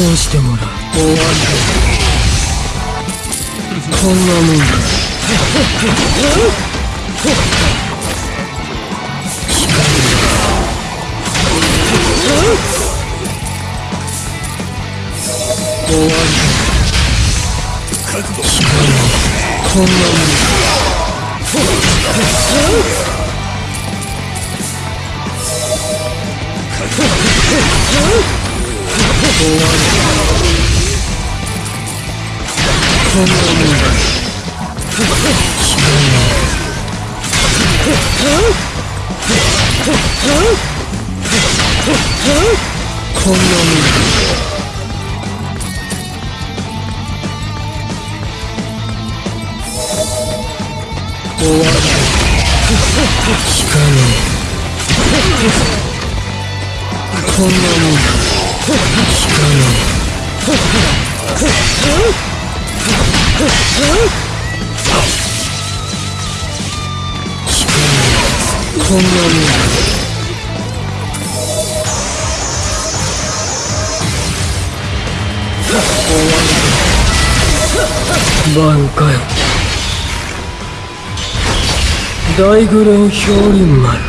通してもらう終わりだ。こんなもん。だ終わりだこんなもんだこんなもんだこんなもんだ終わりだ聞かねえこんなもんだ聞かねええこんなもんだバンかよ。大グレン氷林丸。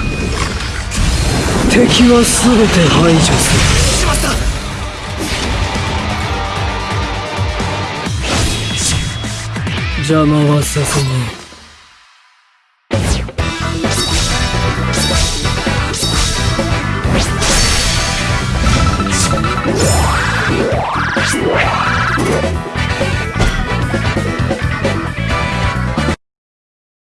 敵は全て排除する。しまった邪魔はさせねえ。Yeah.